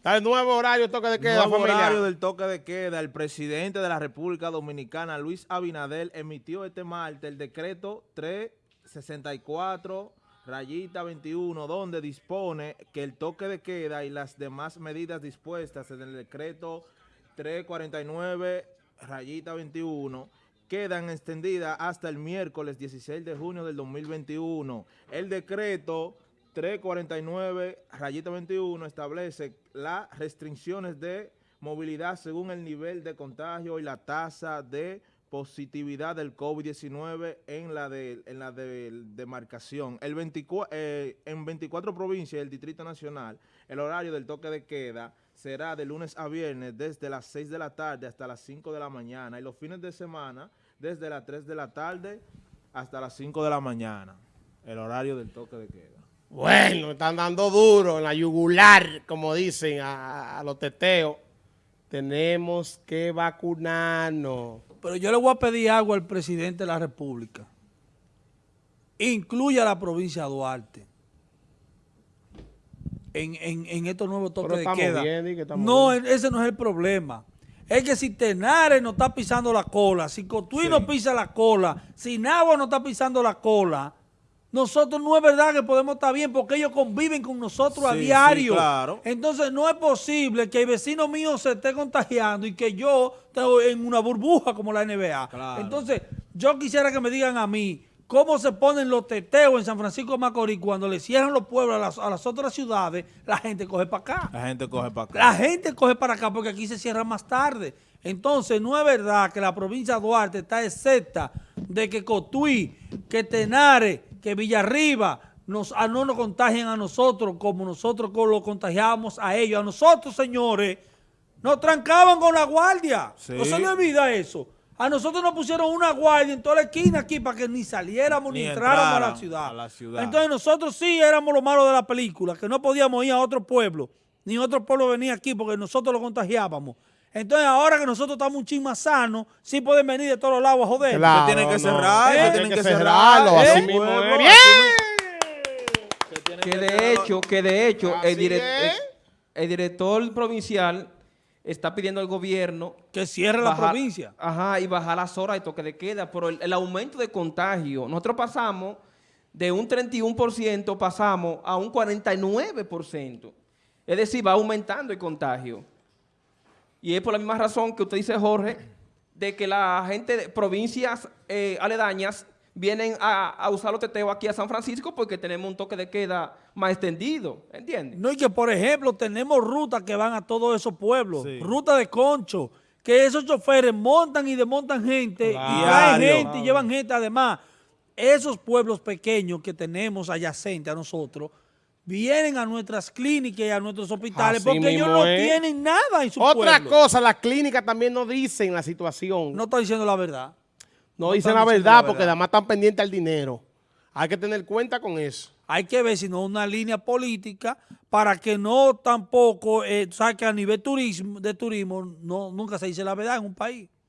Está el nuevo horario toque de queda, Nuevo familia. horario del toque de queda. El presidente de la República Dominicana, Luis Abinadel, emitió este martes el decreto 364 rayita 21, donde dispone que el toque de queda y las demás medidas dispuestas en el decreto 349 rayita 21 quedan extendidas hasta el miércoles 16 de junio del 2021. El decreto 349 rayita 21 establece las restricciones de movilidad según el nivel de contagio y la tasa de positividad del COVID-19 en la de en la de, demarcación. El 24, eh, en 24 provincias del Distrito Nacional, el horario del toque de queda será de lunes a viernes desde las 6 de la tarde hasta las 5 de la mañana y los fines de semana desde las 3 de la tarde hasta las 5 de la mañana. El horario del toque de queda. Bueno, están dando duro en la yugular, como dicen a, a los teteos. Tenemos que vacunarnos. Pero yo le voy a pedir algo al presidente de la República. Incluya a la provincia de Duarte en, en, en estos nuevos toques de queda. bien, que no, bien. ese no es el problema. Es que si Tenares no está pisando la cola, si Cotuí no pisa la cola, si Nagua no está pisando la cola, nosotros no es verdad que podemos estar bien porque ellos conviven con nosotros a sí, diario. claro. Entonces no es posible que el vecino mío se esté contagiando y que yo esté en una burbuja como la NBA. Claro. Entonces yo quisiera que me digan a mí cómo se ponen los teteos en San Francisco de Macorís cuando le cierran los pueblos a las, a las otras ciudades, la gente coge para acá. La gente coge para acá. La gente coge para acá porque aquí se cierra más tarde. Entonces, no es verdad que la provincia de Duarte está excepta de que Cotuí, que Tenares, que Villarriba nos, a no nos contagien a nosotros como nosotros lo contagiábamos a ellos. A nosotros, señores, nos trancaban con la guardia. Sí. No se le olvida eso. A nosotros nos pusieron una guardia en toda la esquina aquí para que ni saliéramos ni, Ni entráramos a la ciudad. a la ciudad. Entonces nosotros sí éramos los malos de la película, que no podíamos ir a otro pueblo, ni otro pueblo venir aquí porque nosotros lo contagiábamos. Entonces ahora que nosotros estamos un chin más sanos, sí pueden venir de todos los lados a joder. Claro, tienen que no. cerrar, Eh, se tienen que cerrar, cerrarlo, ¿eh? así mismo es. ¡Bien! Se Que que de hecho, que de hecho, el, Así direc- es. el- el director provincial está pidiendo al gobierno Que cierre la provincia. Ajá, y bajar las horas de toque de queda, pero el, el aumento de contagio, nosotros pasamos de un 31%, pasamos a un 49%. Es decir, va aumentando el contagio. Y es por la misma razón que usted dice, Jorge, de que la gente de provincias eh, aledañas vienen a, a usar los teteos aquí a San Francisco porque tenemos un toque de queda más extendido, ¿entiendes? No, y que por ejemplo tenemos rutas que van a todos esos pueblos, Sí. ruta de concho, que esos choferes montan y desmontan gente, y traen gente y llevan gente. Además, esos pueblos pequeños que tenemos adyacentes a nosotros, vienen a nuestras clínicas y a nuestros hospitales Así porque ellos no es. tienen nada en su Otra pueblo. cosa, las clínicas también no dicen la situación. No No, está diciendo la verdad. dicen están la verdad la porque además están pendientes al dinero. Hay que tener cuenta con eso. Hay que ver si no una línea política para que no tampoco, eh, tú sabes que a nivel turismo, de turismo no, nunca se dice la verdad en un país.